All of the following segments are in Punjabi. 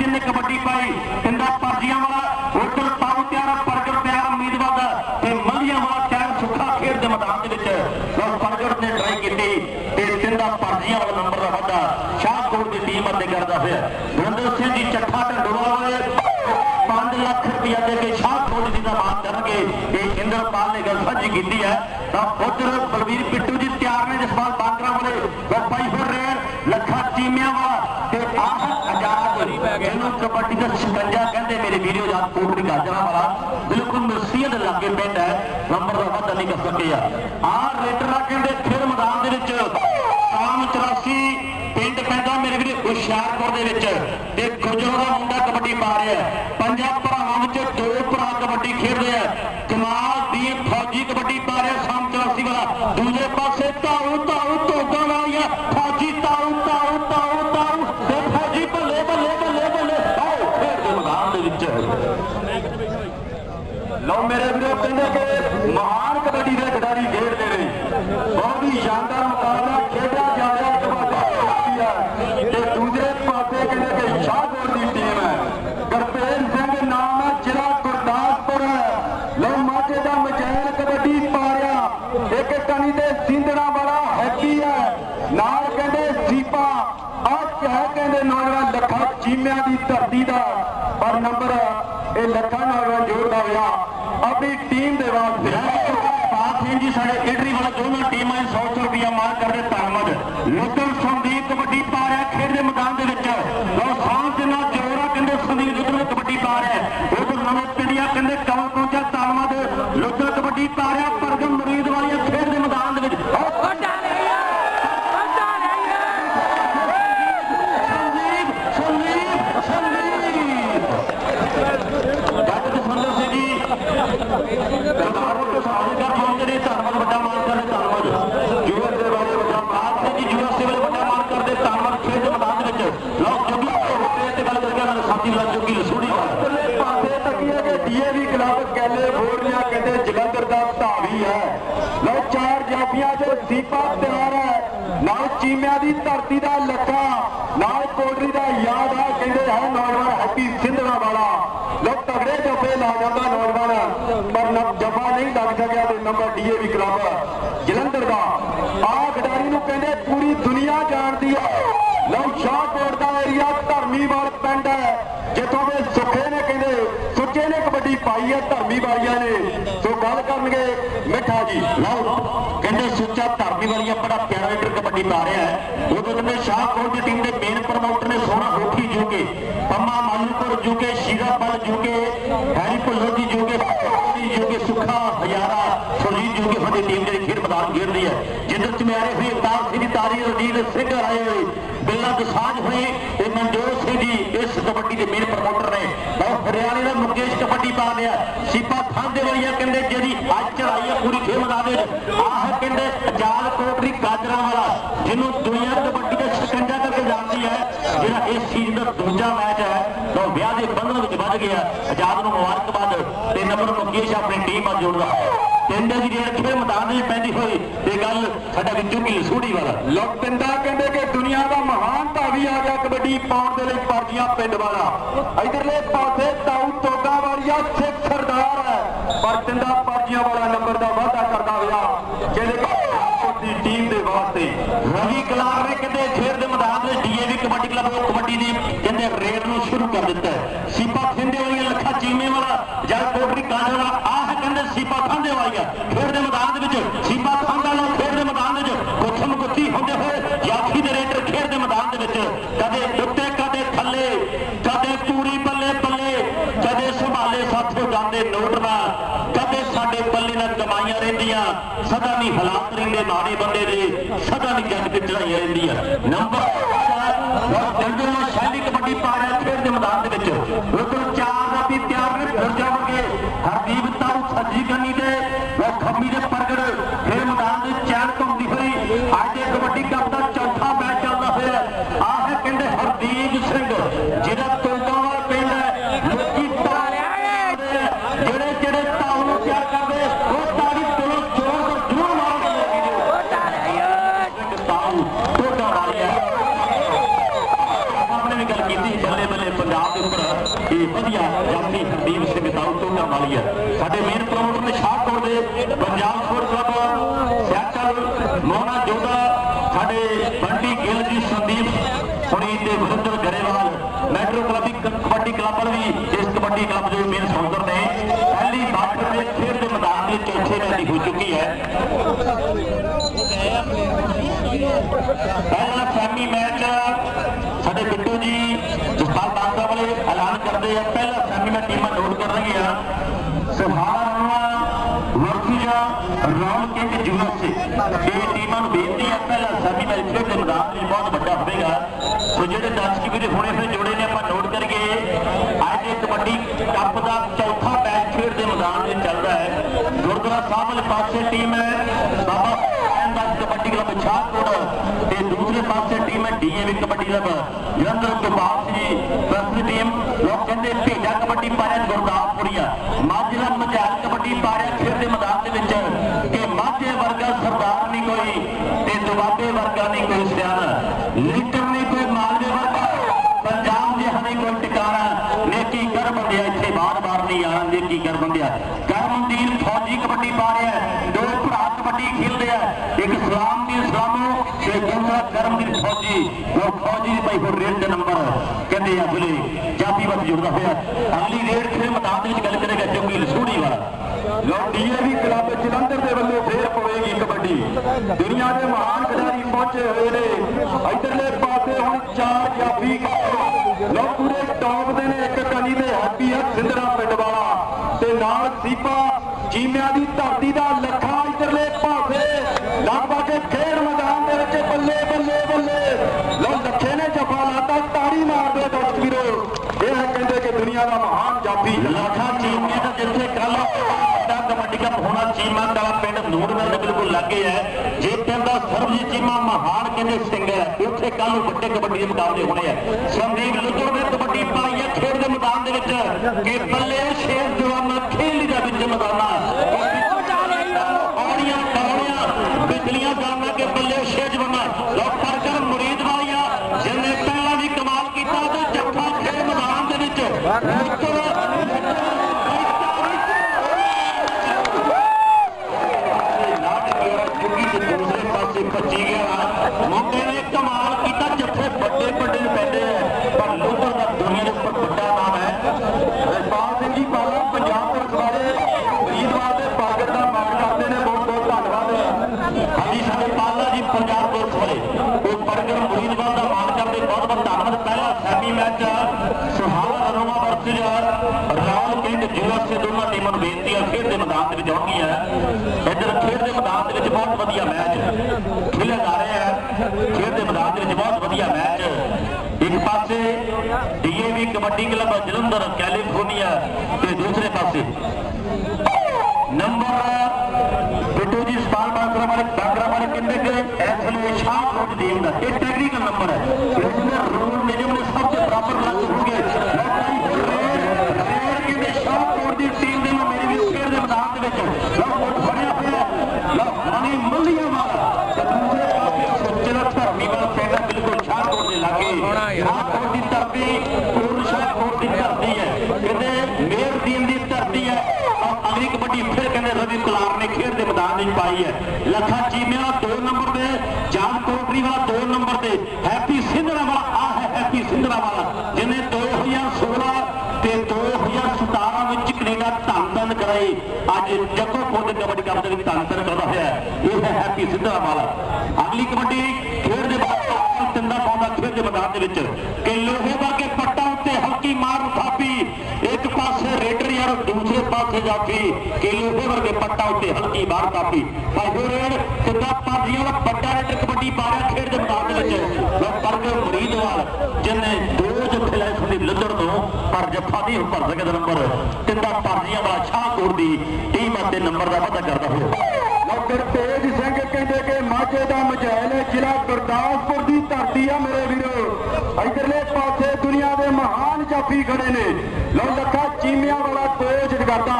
ਸਿੰਘ ਨੇ ਕਬੱਡੀ ਪਾਈ ਤਿੰਦਾ ਪਰਜੀਆਂ ਵਾਲਾ ਉਧਰ ਪਾਉ ਤਿਆਰ ਪ੍ਰਗਟ ਤਿਆਰ ਉਮੀਦਵਾਰ ਦਾ ਤੇ ਮੱਲੀਆਂ ਵਾਲਾ ਟਾਈਮ ਸੁੱਖਾ ਖੇਡ ਦੇ ਮੈਦਾਨ ਦੇ ਵਿੱਚ। ਲੋ ਪ੍ਰਗਟ ਨੇ ਟਰਾਈ ਕੀਤੀ ਤੇ ਤਿੰਦਾ ਪਰਜੀਆਂ ਵਾਲਾ ਨੰਬਰ ਦਾ ਵਾਧਾ ਸ਼ਾਹਕੋਟ ਦੀ ਟੀਮ ਅੱਗੇ ਕਰਦਾ ਹੋਇਆ। ਗੁਰਿੰਦਰ ਸਿੰਘ ਜੀ ਚੱਠਾ ਢੰਡੋਲਾ ਵਾਲੇ 5 ਲੱਖ ਰੁਪਇਆ ਦੇ ਕੇ ਸ਼ਾਹਕੋਟ ਜੀ ਦਾ ਮਾਨ ਕਰਨਗੇ। ਇਹ ਇੰਦਰਪਾਲ ਨੇ ਗੱਲ ਸਾਂਝੀ ਕੀਤੀ ਹੈ। ਤਾਂ ਉਧਰ ਬਲਵੀਰ ਪਿੱਟੂ ਜੀ ਤਿਆਰ ਨੇ ਜਸਪਾਲ ਬਾਂਕਰਾ ਵਾਲੇ। ਉਹ ਪਾਈ ਹੋ ਰਹੇ ਲੱਖਾ ਚੀਮਿਆਂ ਵਾਲਾ ਤੇ ਆਹ ਆਜ਼ਾਦ ਇਹਨੂੰ ਕਬੱਡੀ ਦਾ ਸ਼ਿਕੰਜਾ ਕਹਿੰਦੇ ਮੇਰੇ ਵੀਡੀਓ ਜਾਨ ਕੋਟੜੀ ਗਾਜਰਾ ਵਾਲਾ ਬਿਲਕੁਲ ਮਸੀਹ ਦੇ ਲਾਗੇ ਪਿੰਡ ਹੈ, ਨੰਬਰ ਦਾ ਵਾਧਾ ਨਹੀਂ ਕਰ ਸਕੇ ਆ ਰੇਟਰਾ ਕਹਿੰਦੇ ਖੇਡ ਮੈਦਾਨ ਦੇ ਵਿੱਚ। ਕਾਮ 84 ਪਿੰਡ ਪੈਂਦਾ ਮੇਰੇ ਵੀਰੇ ਹੁਸ਼ਿਆਰਪੁਰ ਦੇ ਵਿੱਚ। ਤੇ ਖੁਜੋ ਦਾ ਮੁੰਡਾ ਕਬੱਡੀ ਪਾ ਰਿਹਾ ਪੰਜਾਂ ਭਰਾਵਾਂ ਵਿੱਚ ਦੋ ਭਰਾ ਕਬੱਡੀ ਖੇਡਦੇ ਆ। ਕਮਾਲ ਦੀ ਫੌਜੀ ਕਬੱਡੀ ਪਾ ਰਿਹਾ ਸਾਮ 84 ਵਾਲਾ। ਦੂਜੇ ਪਾਸੇ ਤਾਉ ਤਾਉ ਧੋਗਾ ਵਾਲੀਆਂ ਫੌਜੀ ਤਾਉ ਤਾਉ ਤਾਉ ਤਾਉ ਤੇ ਫੌਜੀ ਬੱਲੇ ਬੱਲੇ ਬੱਲੇ ਬੱਲੇ ਆਓ ਖੇਡ ਦੇ ਮੈਦਾਨ ਦੇ ਵਿੱਚ ਲਓ ਮੇਰੇ ਵੀਰੋ ਕਹਿੰਦੇ ਕਿ ਮਹਾਨ ਕਬੱਡੀ ਦੇ ਖਿਡਾਰੀ ਖੇਡਦੇ ਨੇ ਬਹੁਤ ਹੀ ਸ਼ਾਨਦਾਰ ਮੁਕਾਬਲਾ ਖੇਡਿਆ ਜਾ ਰਿਹਾ ਕਬੱਡੀ ਦਾ ਤੇ ਦੂਜੇ ਪਾਸੇ ਕਹਿੰਦੇ ਕਿ ਸ਼ਾਹਕੋਟ ਦੀ ਟੀਮ ਹੈ ਗੁਰਪ੍ਰੀਤ ਸਿੰਘ ਨਾਮ ਹੈ ਜ਼ਿਲ੍ਹਾ ਗੁਰਦਾਸਪੁਰ ਹੈ ਲਓ ਮਾਝੇ ਦਾ ਮਜੈਲ ਕਬੱਡੀ ਪਾ ਰਿਹਾ ਇੱਕ ਕਣੀ ਦੇ ਸਿੰਧੜਾ ਵਾਲਾ ਹੈਪੀ ਹੈ ਨਾਲ ਕਹਿੰਦੇ ਸੀਪਾ ਆਹ ਹੈ ਨੌਜਵਾਨ ਲੱਖਾ ਚੀਮਿਆਂ ਦੀ ਧਰਤੀ ਦਾ ਪਰ ਨੰਬਰ ਇਹ ਲੱਖਾਂ ਨੌਜਵਾਨ ਜੋੜਦਾ ਹੋਇਆ। ਆਪਣੀ ਟੀਮ ਦੇ ਵਾਸਤੇ ਪਾਲ ਸਿੰਘ ਜੀ ਸਾਡੇ ਕੇਡਰੀ ਵਾਲਾ ਦੋਨਾਂ ਟੀਮਾਂ 100 ਰੁਪਇਆ ਮਾਰ ਕਰਦੇ ਧੰਨਵਾਦ ਲੁੱਟਰ ਸੰਦੀਪ ਕਬੱਡੀ ਪਾ ਰਿਹਾ ਖੇਡ ਦੇ ਮੈਦਾਨ ਦੇ ਵਿੱਚ। ਲੋ ਸਾਂਝ ਦੇ ਨਾਲ ਜੋੜਾ ਕਹਿੰਦੇ ਸੰਦੀਪ ਲੁੱਟਰ ਕਬੱਡੀ ਪਾ ਰਿਹਾ ਉਧਰ ਨਵੇਂ ਪਿੰਡੀਆਂ ਕਹਿੰਦੇ ਕਵਲ ਪਹੁੰਚਿਆ ਧੰਨਵਾਦ ਲੁੱਟਰ ਕਬੱਡੀ ਪਾ ਰਿਹਾ ਪਰਗਮ ਮਰੀਦ ਵਾਲੀਆਂ ਖੇਡ ਦੇ ਮੈਦਾਨ ਦੇ ਵਿੱਚ ਆਓ ਸੰਦੀਪ ਸੰਦੀਪ ਸੰਦੀਪ ਜੱਟ ਜਸਵੰਦਰ ਸਿੰਘ ਜੀ ਸਰਦਾਰ ਤੋਂ ਸਾਰੇ ਕਰ ਪਹੁੰਚੇ ਨੇ ਧੰਨਵਾਦ ਵੱਡਾ ਮਾਨ ਕਰਦੇ ਧੰਨਵਾਦ ਯੂਐਸ ਦੇ ਬਾਰੇ ਵੱਡਾ ਮਾਨ ਸਿੰਘ ਜੀ ਯੂਐਸ ਦੇ ਬਾਰੇ ਵੱਡਾ ਮਾਨ ਕਰਦੇ ਧੰਨਵਾਦ ਖੇਡ ਦੇ ਮੈਦਾਨ ਦੇ ਵਿੱਚ ਲੋਕ ਜੁਗੀ ਹੋਏ ਤੇ ਗੱਲ ਕਰਕੇ ਮੇਰੇ ਸਾਥੀ ਨਾਲ ਜੁਗੀ ਲਸੂੜੀ ਵਾਲੇ ਪਾਸੇ ਤੱਕੀਏ ਕਿ ਡੀਏਵੀ ਕਲੱਬ ਕੈਲੇ ਬੋਰਨੀਆ ਕਹਿੰਦੇ ਜਲੰਧਰ ਦਾ ਧਾਵੀ ਹੈ ਲਓ ਚਾਰ ਜਾਫੀਆਂ ਚ ਸੀਪਾ ਤਿਆਰ ਹੈ। ਨਾਲ ਚੀਮਿਆਂ ਦੀ ਧਰਤੀ ਦਾ ਲੱਖਾ, ਨਾਲ ਕੋਟਰੀ ਦਾ ਯਾਦ ਆ ਕਹਿੰਦੇ ਹੈ ਨੌਜਵਾਨ ਹੈਪੀ ਸਿੰਧੜਾ ਵਾਲਾ। ਲੋ ਤਗੜੇ ਜੱਫੇ ਲਾ ਜਾਂਦਾ ਨੌਜਵਾਨ, ਪਰ ਨਬ ਜੱਫਾ ਨਹੀਂ ਲੱਗ ਸਕਿਆ ਤੇ ਨੰਬਰ ਡੀਏਵੀ ਕਲੱਬ ਜਲੰਧਰ ਦਾ ਆ ਖਿਡਾਰੀ ਨੂੰ ਕਹਿੰਦੇ ਪੂਰੀ ਦੁਨੀਆ ਜਾਣਦੀ ਹੈ। ਲੋ ਸ਼ਾਹਕੋਟ ਦਾ ਏਰੀਆ ਧਰਮੀਵਾਲ ਪਿੰਡ ਹੈ। ਜਿੱਥੋਂ ਦੇ ਸੁੱਖੇ ਨੇ ਕਹਿੰਦੇ, ਸੁੱਚੇ ਨੇ ਕਬੱਡੀ ਪਾਈ ਹੈ ਧਰਮੀ ਵਾਲੀਆਂ ਨੇ। ਗੱਲ ਕਰਨਗੇ ਮਿੱਠਾ ਜੀ। ਲਓ, ਕਹਿੰਦੇ ਸੁੱਚਾ ਧਰਮੀ ਵਾਲੀਆਂ ਬੜਾ ਪਿਆਰਾ ਲੀਡਰ ਕਬੱਡੀ ਪਾ ਰਿਹਾ ਹੈ। ਉਦੋਂ ਕਹਿੰਦੇ ਸ਼ਾਹਕੋਟ ਦੀ ਟੀਮ ਦੇ ਮੇਨ ਪ੍ਰਮੋਟਰ ਨੇ ਸੋਹਣਾ ਹੋਠੀ ਜੂਕੇ ਪੰਮਾ ਮਾਲੂਪੁਰ ਜੂਕੇ ਸ਼ੀਰਾਪਲ ਜੂਕੇ ਹੈਰੀ ਭੁੱਲਰ ਜੀ ਜੂਕੇ ਜੀ ਜੂਕੇ ਸੁੱਖਾ, ਹਜ਼ਾਰਾ, ਸੁਰਜੀਤ ਜੂਕੇ ਸਾਡੀ ਟੀਮ ਜਿਹੜੀ ਖੇਡ ਮੈਦਾਨ ਖੇਡਦੀ ਹੈ। ਜਿੱਦਰ ਚਮਿਆਰੇ ਹੋਏ ਅਵਤਾਰ ਸਿੰਘ ਦੀ ਤਾਰੀ ਰਜੀਤ ਸਿੰਘ ਆਏ ਹੋਏ, ਬਿੱਲਾ ਦਸਾਂਝ ਹੋਏ ਤੇ ਮਨਜੋਤ ਸਿੰਘ ਜੀ ਇਸ ਕਬੱਡੀ ਦੇ ਮੇਨ ਪ੍ਰਮੋਟਰ ਨੇ। ਬਹੁਤ ਹਰਿਆਣੇ ਦਾ ਮੁਕੇਸ਼ ਕਬੱਡੀ ਪਾ ਲਿਆ। ਸੀਪਾ ਖਾਂਦੇ ਵਾਲੀਆ ਕਹਿੰਦੇ ਜਿਹੜੀ ਅੱਜ ਚੜਾਈ ਹੈ ਪੂਰੀ ਖੇਮ ਮੈਦਾਨ ਦੇ ਆਹ ਕਹਿੰਦੇ ਅਜਾਲ ਕੋਟਰੀ ਗਾਜਰਾਂ ਵਾਲਾ, ਜਿਹਨੂੰ ਦੁਨੀਆ ਕਬੱਡੀ ਦਾ ਸ਼ਿਕੰਜਾ ਕਰਕੇ ਜਾਣਦੀ ਹੈ, ਜਿਹੜਾ ਇਸ ਸੀਜ਼ਨ ਦਾ ਦੂਜਾ ਮੈਚ ਹੈ। ਤਾਂ ਵਿਆਹ ਦੇ ਬੰਧਨ ਵਿੱਚ ਵੱਜ ਗਿਆ। ਆਜ਼ਾਦ ਨੂੰ ਮੁਬਾਰਕਬਾਦ ਤੇ ਨੰਬਰ ਮੁਕੇਸ਼ ਆਪਣੀ ਟੀਮ ਨਾਲ ਜੋੜਦਾ ਪਿੰਡ ਦੀ ਰੇਡ ਖੇਡ ਮੈਦਾਨ ਵਿੱਚ ਪੈਂਦੀ ਹੋਈ ਤੇ ਗੱਲ ਸਾਡਾ ਵਿੱਚੋਂ ਕੀ ਸੂੜੀ ਵਾਲਾ। ਲੋਕ ਪਿੰਡਾ ਕਹਿੰਦੇ ਕਿ ਦੁਨੀਆ ਦਾ ਮਹਾਨ ਧਾਵੀ ਆ ਗਿਆ ਕਬੱਡੀ ਪਾਉਣ ਦੇ ਲਈ ਪਰਜੀਆਂ ਪਿੰਡ ਵਾਲਾ। ਇਧਰਲੇ ਪਾਸੇ ਤਾਊ ਤੋਗਾ ਵਾਲੀਆ ਸਿੱਖ ਸਰਦਾਰ ਹੈ। ਪਰ ਪਿੰਡਾ ਪਰਜੀਆਂ ਵਾਲਾ ਨੰਬਰ ਦਾ ਵਾਅਦਾ ਕਰਦਾ ਹੋਇਆ, ਜਿਹਦੇ ਦੀ ਟੀਮ ਦੇ ਵਾਸਤੇ। ਰਵੀ ਕਲਾਰ ਨੇ ਕਹਿੰਦੇ ਖੇਡ ਦੇ ਮੈਦਾਨ ਦੇ ਡੀਏਵੀ ਕਬੱਡੀ ਕਲੱਬ ਨੂੰ ਕਬੱਡੀ ਨੇ ਕਹਿੰਦੇ ਰੇਡ ਨੂੰ ਸ਼ੁਰੂ ਕਰ ਦਿੱਤਾ ਸੀਪਾ ਖਿੰਦੇ ਵਾਲੀਆਂ ਲੱਖਾ ਚੀਮੇ ਵਾਲਾ ਜਲ ਕੋਟਰੀ ਕਾਂਜਾ ਵਾਲਾ ਆਹ ਕਹਿੰਦੇ ਸੀਪਾ ਖਾਂਦੇ ਵਾਲੀਆਂ। ਸਦਾ ਨਹੀਂ ਹਲਾਤਰੀ ਦੇ ਮਾੜੇ ਬੰਦੇ ਦੇ ਸਦਾ ਨਹੀਂ ਜੰਗ ਤੇ ਚੜਾਈ ਰਹਿੰਦੀ ਆ। ਨੰਬਰ 4 ਜੰਗਲ ਸ਼ੈਲੀ ਕਬੱਡੀ ਪਾੜਾ ਖੇਡ ਦੇ ਮੈਦਾਨ ਦੇ ਵਿੱਚ। ਰੁਕੋ 4 ਵਧੀਆ ਜਾਤੀ ਹਰਦੀਪ ਸਿੰਘ ਦਾਊ ਤੋਂ ਕਰਨ ਵਾਲੀ ਹੈ। ਸਾਡੇ ਮੇਨ ਪ੍ਰਮੋਟਰ ਨੇ ਸ਼ਾਹਕੋਟ ਦੇ, ਪੰਜਾਬ ਸਪੋਰਟ ਕਲੱਬ ਸਿਆਚਲ ਮੋਹਨਾ ਜੋਦਾ ਸਾਡੇ ਬੰਟੀ ਗਿੱਲ ਜੀ ਸੰਦੀਪ ਹੁਣੀ ਤੇ ਗੁਰਿੰਦਰ ਗਰੇਵਾਲ, ਮੈਟਰੋ ਕਲੱਬ ਦੀ ਕਬੱਡੀ ਕਲੱਬ ਵੀ ਇਸ ਕਬੱਡੀ ਕਲੱਬ ਦੇ ਮੇਨ ਸਪਾਂਸਰ ਨੇ ਪਹਿਲੀ ਬਾਟ ਦੇ ਖੇਡ ਦੇ ਮੈਦਾਨ ਦੇ ਚੌਥੇ ਮੈਚ ਹੋ ਚੁੱਕੀ ਹੈ ਪਹਿਲਾ ਸੈਮੀ ਮੈਚ ਸਾਡੇ ਬਿੱਟੂ ਜੀ ਜਸਪਾਲ ਬਾਂਸਾ ਵਾਲੇ ਐਲਾਨ ਕਰਦੇ ਆ ਪਹਿਲਾ ਸੈਮੀ ਮੈਚ ਟੀਮਾਂ ਨੋਟ ਕਰ ਰਹੀਆਂ ਸੁਹਾਣਾ ਰਣਵਾ ਵਰਫੀਆ ਰੌਣ ਕਿੰਗ ਯੂਐਸਏ ਇਹ ਟੀਮਾਂ ਨੂੰ ਬੇਨਤੀ ਹੈ, ਪਹਿਲਾ ਸੈਮੀ ਮੈਚ ਦੇ ਮੈਦਾਨ ਵਿੱਚ ਬਹੁਤ ਵੱਡਾ ਹੋਵੇਗਾ। ਸੋ ਜਿਹੜੇ ਦਰਸ਼ਕ ਵੀਰੇ ਹੁਣੇ ਫਿਰ ਜੋੜੇ ਨੇ, ਆਪਾਂ ਨੋਟ ਕਰੀਏ, ਅੱਜ ਇਹ ਕਬੱਡੀ ਕੱਪ ਦਾ ਚੌਥਾ ਮੈਚ ਖੇਡ ਦੇ ਮੈਦਾਨ ਵਿੱਚ ਚੱਲਦਾ ਹੈ। ਗੁਰਦੁਆਰਾ ਸਾਹਿਬ ਵਾਲੇ ਪਾਸੇ ਟੀਮ ਹੈ, ਬਾਬਾ ਐਨ ਦਾ ਕਬੱਡੀ ਕਲੱਬ ਛਾਹਕੋਟ ਤੇ ਦੂਸਰੇ ਪਾਸੇ ਟੀਮ ਹੈ ਡੀਏਵੀ ਕਬੱਡੀ ਕਲੱਬ। ਜਲੰਧਰ ਗੋਪਾਲ ਜੀ ਪ੍ਰਸਤੀ ਟੀਮ ਲੋਕ ਕਹਿੰਦੇ ਭੇਜਾ ਕਬੱਡੀ ਪਾਰਿਆ ਗੁਰਦਾਸਪੁਰੀਆ ਮਾਝਾ ਮਝਾਲ ਕਬੱਡੀ ਪਾਰਿਆ ਖੇਡ ਦੇ ਮੈਦਾਨ ਦੇ ਵਿੱਚ ਕਿ ਮਾਝੇ ਵਰਗਾ ਸਰਦਾਰ ਨਹੀਂ ਕੋਈ ਤੇ ਦੁਆਬੇ ਵਰਗਾ ਨਹੀਂ ਕੋਈ ਸਿਆਣਾ ਲੀਡਰ ਨਹੀਂ ਕੋਈ ਮਾਲਵੇ ਵਰਗਾ ਪੰਜਾਬ ਦੇ ਹਨੇ ਕੋਈ ਟਿਕਾਣਾ ਨੇਕੀ ਕਰ ਬੰਦਿਆ ਇੱਥੇ ਬਾਰ-ਬਾਰ ਕਰ ਬੰਦਿਆ? ਕਰਮਦੀਨ ਫੌਜੀ ਕਬੱਡੀ ਪਾ ਰਿਹਾ ਦੋ ਭਰਾ ਕਬੱਡੀ ਖੇਡਦੇ ਆ, ਇੱਕ ਸਲਾਮ ਦੀ ਸਲਾਮੋ ਤੇ ਦੂਸਰਾ ਕਰਮਦੀਨ ਫੌਜੀ। ਉਹ ਫੌਜੀ ਭਾਈ ਹੋਰ ਰੇਡ ਦੇ ਨੰਬਰ, ਕਹਿੰਦੇ ਆ ਬਲੇ ਜਾਪੀ ਵੱਲ ਜੁੜਦਾ ਹੋਇਆ। ਅਗਲੀ ਰੇਡ ਫਿਰ ਮੈਦਾਨ ਦੇ ਵਿੱਚ ਗੱਲ ਕਰੇਗਾ ਚੰਗੀ ਲਸੂੜੀ ਵਾਲਾ। ਲੋ ਡੀਏਵੀ ਕਲੱਬ ਜਲੰਧਰ ਦੇ ਵੱਲੋਂ ਫੇਰ ਪਵੇਗੀ ਕਬੱਡੀ। ਦੁਨੀਆ ਦੇ ਮਹਾਨ ਖਿਡਾਰੀ ਪਹੁੰਚੇ ਹੋਏ ਨੇ। ਇਧਰਲੇ ਪਾਸੇ ਹੁਣ ਚਾਰ ਜਾਫੀ ਲੋ ਪੂਰੇ ਟੌਪ ਦੇ ਨੇ ਇੱਕ ਕਨੀ ਦੇ ਹੈਪੀ ਹੈ ਸਿੰਦਰਾ ਪਿੰਡ ਵਾਲਾ ਤੇ ਨਾਲ ਸੀਪਾ ਚੀਮਿਆਂ ਦੀ ਧਰਤੀ ਦਾ ਲੱਖਾ ਇਧਰਲੇ ਪਾਸੇ ਕੇ ਖੇਡ ਮੈਦਾਨ ਦੇ ਵਿੱਚ ਬੱਲੇ ਬੱਲੇ ਬੱਲੇ। ਲੋ ਲੱਖੇ ਨੇ ਜਫਾ ਲਾਤਾ, ਤਾੜੀ ਮਾਰਦੇ ਦਰਸ਼ਕ ਵੀਰੋ। ਇਹ ਹੈ ਕਹਿੰਦੇ ਕਿ ਦੁਨੀਆ ਦਾ ਮਹਾਨ ਜਾਫੀ ਲੱਖਾਂ ਚੀਮੇ ਦਾ ਜਿੱਥੇ ਕੱਲ ਹੋਣਾ ਚੀਮਾ ਦਾ ਪਿੰਡ ਨੂਰਮਲ ਦੇ ਬਿਲਕੁਲ ਲੱਗੇ ਹੈ। ਜੇ ਕਹਿੰਦਾ ਸਰਬਜੀਤ ਚੀਮਾ ਮਹਾਨ ਕਹਿੰਦੇ ਸਿੰਘ ਹੈ, ਉੱਥੇ ਕੱਲ ਨੂੰ ਵੱਡੇ ਕਬੱਡੀ ਦੇ ਮੁਕਾਬਲੇ ਹੋਣੇ ਆ। ਸੰਦੀਪ ਲੁੱਟੋ ਨੇ ਕਬੱਡੀ ਪਾਈ ਹੈ ਖੇਡ ਦੇ ਮੈਦਾਨ ਦੇ ਵਿੱਚ ਕਿ ਬੱਲੇ ਸ਼ੇਰ ਜਵਾਨਾ ਖੇਲੀ ਦਾ ਵਿੱਚ ਮੈਦਾਨਾ ਔੜੀਆਂ ਡੌੜੀਆਂ ਬਿਜਲੀਆਂ ਜਾਣਾ ਕਿ ਬੱਲੇ ਸ਼ੇਰ ਜਵਾਨਾ ਲੋ ਪਰਕਰ ਮੁਰੀਦ ਵਾਲੀਆ ਜਿਹਨੇ ਪਹਿਲਾਂ ਵੀ ਕਮਾਲ ਕੀਤਾ ਤੇ ਜੱਫਾ ਖੇਡ ਮੈਦਾਨ ਦੇ ਵਿੱਚ ਮੁੱਤਰ ਦੂਸਰੇ ਪਾਸੇ ਭੱਜੀ ਗਿਆ ਮੁੰਡੇ ਨੇ ਕਮਾਲ ਕੀਤਾ ਜਿੱਥੇ ਵੱਡੇ ਵੱਡੇ ਪੈਂਦੇ ਆ ਪਰ ਲੋਧਰ ਦਾ ਦੁਨੀਆ ਦੇ ਉੱਪਰ ਵੱਡਾ ਨਾਮ ਹੈ ਰਜਪਾਲ ਸਿੰਘ ਜੀ ਪਾਲਾ ਪੰਜਾਬ ਪੁਲਿਸ ਵਾਲੇ ਉਮੀਦਵਾਰ ਦੇ ਪਾਗਰ ਦਾ ਮਾਣ ਕਰਦੇ ਨੇ ਬਹੁਤ ਬਹੁਤ ਧੰਨਵਾਦ ਹਾਂਜੀ ਸਾਡੇ ਪਾਲਾ ਜੀ ਪੰਜਾਬ ਪੁਲਿਸ ਵਾਲੇ ਉਹ ਪਰਗਰ ਮੁਰੀਦਵਾਲ ਦਾ ਮਾਣ ਕਰਦੇ ਬਹੁਤ ਬਹੁਤ ਧੰਨਵਾਦ ਪਹਿਲਾ ਸੈਮੀ ਮੈਚ ਸੁਹਾਣਾ ਰਨੋਵਾ ਵਰਸਸ ਰਾਲ ਕਿੰਗ ਯੂਐਸਏ ਦੋਨਾਂ ਟੀਮਾਂ ਨੂੰ ਬੇਨਤੀ ਹੈ ਖੇਡ ਦੇ ਮੈਦਾਨ ਦੇ ਵਿੱਚ ਆਉਣਗੀਆਂ ਇੱਧਰ ਖੇਡ ਦੇ ਮੈਦਾਨ ਦੇ ਵਿੱਚ ਬਹੁਤ ਵਧੀਆ ਮੈਚ ਖੇਡਿਆ ਜਾ ਰਿਹਾ ਹੈ। ਖੇਡ ਦੇ ਮੈਦਾਨ ਦੇ ਵਿੱਚ ਬਹੁਤ ਵਧੀਆ ਮੈਚ। ਇੱਕ ਪਾਸੇ DAV kabaddi club Jalandhar, California ਤੇ ਦੂਸਰੇ ਪਾਸੇ ਨੰਬਰ ਬਿੱਟੂ ਜੀ ਸਪਾਲ ਬਾਂਗਰਾ ਵਾਲੇ ਬਾਂਗਰਾ ਵਾਲੇ ਕਿੰਨੇ ਕਿ? ਐਸਲੇ ਸ਼ਾਹ ਕੋਟ ਟੀਮ ਦਾ ਇਹ ਟੈਕਨੀਕਲ ਨੰਬਰ ਹੈ। ਇਸ ਦੇ ਅਗਲੀ ਕਬੱਡੀ ਫਿਰ ਕਹਿੰਦੇ ਰਵੀ ਕੁਲਾਰ ਨੇ ਖੇਡ ਦੇ ਮੈਦਾਨ ਵਿੱਚ ਪਾਈ ਹੈ ਲੱਖਾ ਚੀਮੇ ਵਾਲਾ 2 ਨੰਬਰ ਦੇ ਜਾਨ ਕੋਟਰੀ ਵਾਲਾ 2 ਨੰਬਰ ਤੇ ਹੈਪੀ ਸਿੰਧੜਾ ਵਾਲਾ ਆ ਹੈ ਹੈਪੀ ਸਿੰਧੜਾ ਵਾਲਾ ਜਿਹਨੇ 2016 ਤੇ 2017 ਵਿੱਚ ਕੈਨੇਡਾ ਧੰਨ ਧੰਨ ਕਰਾਈ ਅੱਜ ਜੱਗੋ ਪੁੱਤ ਕਬੱਡੀ ਕੱਪ ਦੇ ਵਿੱਚ ਧੰਨ ਧੰਨ ਕਰਦਾ ਹੋਇਆ ਇਹ ਹੈ ਹੈਪੀ ਸਿੰਧੜਾ ਵਾਲਾ ਅਗਲੀ ਕਬੱਡੀ ਖੇਡ ਦੇ ਬਾਅਦ ਤਿੰਦਾ ਪਾਉਂਦਾ ਖੇਡ ਦੇ ਮੈਦਾਨ ਦੇ ਵਿੱਚ। ਕਿ ਲੋਹੇ ਵਰਗੇ ਪੱਟਾਂ ਉੱਤੇ ਹਲਕੀ ਮਾਰ ਥਾਪੀ, ਇੱਕ ਪਾਸੇ ਰੇਡਰ ਯਾਰ ਦੂਸਰੇ ਪਾਸੇ ਜਾਫੀ ਕਿ ਲੋਹੇ ਵਰਗੇ ਪੱਟਾ ਉੱਤੇ ਹਲਕੀ ਮਾਰ ਥਾਪੀ। ਭਾਈ ਰੇਡ ਸਿੱਧਾ ਪਾਜੀਆਂ ਦਾ ਵੱਡਾ ਰੇਡਰ ਕਬੱਡੀ ਪਾ ਰਿਹਾ ਖੇਡ ਦੇ ਮੈਦਾਨ ਦੇ ਵਿੱਚ। ਲੋ ਪਰਗਰ ਮਰੀਦਵਾਲ ਜਿੰਨੇ ਦੋ ਜੱਫੇ ਸੰਦੀਪ ਲੱਦਰ ਤੋਂ, ਪਰ ਜੱਫਾ ਨਹੀਂ ਭਰ ਸਕਦਾ ਨੰਬਰ। ਤਿੰਦਾ ਪਾਜੀਆਂ ਵਾਲਾ ਸ਼ਾਹਕੋਟ ਦੀ ਟੀਮ ਅਤੇ ਨੰਬਰ ਦਾ ਵਾਅਦਾ ਕਰਦਾ ਹੋਇਆ ਡਾਕਟਰ ਤੇਜ ਸਿੰਘ ਕਹਿੰਦੇ ਕਿ ਮਾਝੇ ਦਾ ਮਝੈਲ ਹੈ, ਜ਼ਿਲ੍ਹਾ ਗੁਰਦਾਸਪੁਰ ਦੀ ਧਰਤੀ ਆ ਮੇਰੇ ਵੀਰੋ। ਇਧਰਲੇ ਪਾਸੇ ਦੁਨੀਆ ਦੇ ਮਹਾਨ ਜਾਫੀ ਖੜੇ ਨੇ। ਲੋ ਲੱਖਾ ਚੀਮਿਆਂ ਵਾਲਾ ਕੋਚ ਜਗਾਤਾ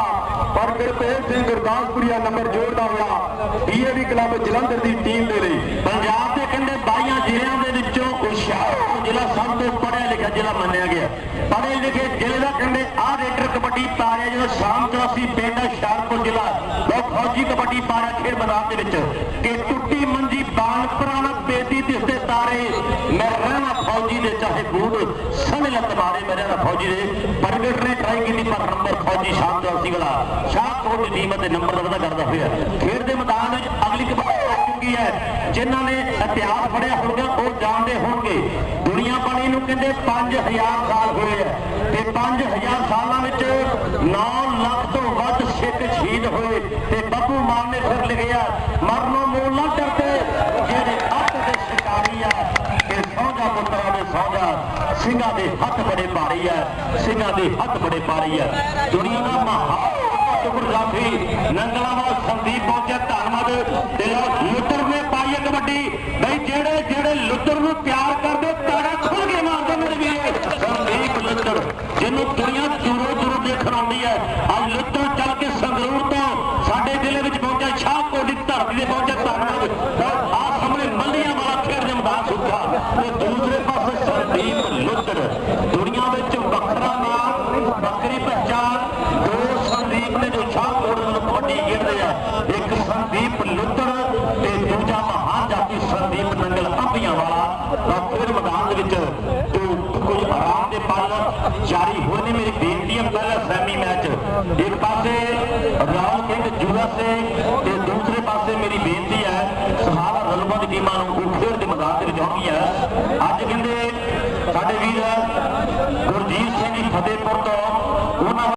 ਪਰ ਗੁਰਤੇਜ ਸਿੰਘ ਗੁਰਦਾਸਪੁਰੀਆ ਨੰਬਰ ਜੋੜਦਾ ਹੋਇਆ ਡੀਏਵੀ ਕਲੱਬ ਜਲੰਧਰ ਦੀ ਟੀਮ ਦੇ ਲਈ ਪੰਜਾਬ ਦੇ ਕਹਿੰਦੇ 22 ਜ਼ਿਲ੍ਹਿਆਂ ਦੇ ਵਿੱਚੋਂ ਹੁਸ਼ਿਆਰਪੁਰ ਜ਼ਿਲ੍ਹਾ ਸਭ ਤੋਂ ਪੜ੍ਹਿਆ ਲਿਖਿਆ ਜ਼ਿਲ੍ਹਾ ਮੰਨਿਆ ਗਿਆ। ਪੜ੍ਹੇ ਲਿਖੇ ਜ਼ਿਲ੍ਹੇ ਦਾ ਕਹਿੰਦੇ ਆਹ ਰੇਡਰ ਕਬੱਡੀ ਪਾ ਰਿਹਾ ਸ਼ਾਮ ਚੌਸੀ ਪਿੰਡ ਹੁਸ਼ਿਆਰਪੁਰ ਜ਼ਿਲ੍ਹਾ ਲੋਕ ਫੌਜੀ ਕਬੱਡੀ ਪਾ ਖੇਡ ਮੈਦਾਨ ਦੇ ਵਿੱਚ। ਕਿ ਟੁੱਟੀ ਮੰਜੀ ਬਾਲ ਪੁਰਾਣਾ ਬੇਦੀ ਦਿਸਦੇ ਤਾਰੇ, ਮੈਂ ਰਹਿਣਾ ਫੌਜੀ ਦੇ ਚਾਹੇ ਬੂਟ ਸਣੇ ਲੱਤ ਮਾਰੇ ਮੇਰੇ ਨਾਲ ਫੌਜੀ ਦੇ। ਪ੍ਰਗਟ ਨੇ ਟਰਾਈ ਕੀਤੀ ਪਰ ਨੰਬਰ ਫੌਜੀ ਸ਼ਾਮ ਚੌਸੀ ਵਾਲਾ। ਸ਼ਾਹਕੋਟ ਦੀ ਟੀਮ ਅਤੇ ਨੰਬਰ ਦਾ ਪਤਾ ਕਰਦਾ ਹੋਇਆ। ਖੇਡ ਦੇ ਮੈਦਾਨ ਵਿੱਚ ਅਗਲੀ ਕਬੱਡੀ ਆ ਚੁੱਕੀ ਹੈ। ਜਿਨ੍ਹਾਂ ਨੇ ਇਤਿਹਾਸ ਫੜਿਆ ਹੋਊਗਾ, ਉਹ ਜਾਣਦੇ ਹੋਣਗੇ। ਦੁਨੀਆ ਬਣੀ ਨੂੰ ਕਹਿੰਦੇ 5000 ਸਾਲ ਹੋਏ ਆ। ਤੇ 5000 ਸਾਲਾਂ ਵਿੱਚ 9 ਲੱਖ ਤੋਂ ਵੱਧ ਸਿੱਖ ਸ਼ਹੀਦ ਹੋਏ। ਤੇ ਬੱਬੂ ਮਾਨ ਨੇ ਫਿਰ ਲਿਖਿਆ, ਮਰਨੋਂ ਮੂਲ ਨਾ ਡਰਦੇ ਜਿਹੜੇ ਅੱਤ ਦੇ ਸ਼ਿਕਾਰੀ ਆ ਕਿ ਸੌਂਜਾ ਪੁੱਤਰਾਂ ਦੇ ਸੌਂਜਾ, ਸਿੰਘਾਂ ਦੇ ਹੱਥ ਬੜੇ ਭਾਰੀ ਆ, ਸਿੰਘਾਂ ਦੇ ਹੱਥ ਬੜੇ ਭਾਰੀ ਆ। ਦੁਨੀਆ ਦਾ ਮਹਾਨ ਟੁਕੜ ਜਾਫੀ ਨੰਗਲਾ ਵਾਲਾ ਸੰਦੀਪ ਪਹੁੰਚਿਆ ਧੰਨਵਾਦ। ਤੇ ਲਓ ਲੁੱਟਰ ਕਬੱਡੀ। ਬਈ ਜਿਹੜੇ ਜਿਹੜੇ ਲੁੱਟਰ ਨੂੰ ਪਿਆਰ ਕਰਦੇ, ਤਾੜਾ ਖੁੱਲ ਕੇ ਮਾਰਦੇ ਮੇਰੇ ਵੀਰੇ। ਸੰਦੀਪ ਲੁੱਟਰ ਜਿਹਨੂੰ ਦੁਨੀਆ ਦੂਰੋਂ ਦੂਰੋਂ ਦੇਖਣ ਆਉਂਦੀ ਹੈ ਅੱਜ ਲੁੱਟਰ ਚੱਲ ਕੇ ਸੰਗਰੂਰ ਤੋਂ ਸਾਡੇ ਜ਼ਿਲ੍ਹੇ ਵਿੱਚ ਪਹੁੰਚਿਆ ਸ਼ਾਹਕੋਟ ਦੀ ਧਰਤੀ ਤੇ ਪਹੁੰਚਿਆ ਧੰਨਵਾਦ ਆ ਸਾਹਮਣੇ ਮੱਲੀਆਂ ਵਾਲਾ ਖੇਡ ਦੇ ਮੈਦਾਨ ਸੁੱਕਾ ਤੇ ਦੂਸਰੇ ਪਾਸੇ ਸੰਦੀਪ ਲੁੱਟਰ ਦੁਨੀਆ ਵਿੱਚ ਵੱਖਰਾ ਨਾਮ ਵੱਖਰੀ ਪਹਿਚਾਨ ਦੋ ਸੰਦੀਪ ਨੇ ਜੋ ਸ਼ਾਹਕੋਟ ਨੂੰ ਕਬੱਡੀ ਖੇਡਦੇ ਆ ਇੱਕ ਸੰਦੀਪ ਲੁੱਟਰ ਤੇ ਦੂਜਾ ਮਹਾਨ ਜਾਤੀ ਸੰਦੀਪ ਨੰਗਲ ਅੰਬੀਆਂ ਵਾਲਾ ਤਾਂ ਫਿਰ ਮੈਦਾਨ ਦੇ ਵਿੱਚ ਜੋ ਕੋਈ ਆਰਾਮ ਦੇ ਪਲ ਜਾਰੀ ਹੋਏ ਨੇ ਮੇਰੀ ਬੇਨਤੀ ਹੈ ਪਹਿਲਾ ਸੈਮੀ ਮੈਚ। ਇੱਕ ਪਾਸੇ ਰਾਹੁਲ ਸਿੰਘ ਜੂਰਾ ਸਿੰਘ ਤੇ ਦੂਸਰੇ ਪਾਸੇ ਮੇਰੀ ਬੇਨਤੀ ਹੈ, ਸਹਾਰਾ ਰਲਬਾ ਦੀ ਟੀਮਾਂ ਨੂੰ ਉਹ ਖੇਡ ਦੇ ਮੈਦਾਨ ਦੇ ਵਿੱਚ ਹੈ। ਅੱਜ ਕਹਿੰਦੇ ਸਾਡੇ ਵੀਰ ਗੁਰਜੀਤ ਸਿੰਘ ਜੀ ਫਤਿਹਪੁਰ ਤੋਂ, ਉਹਨਾਂ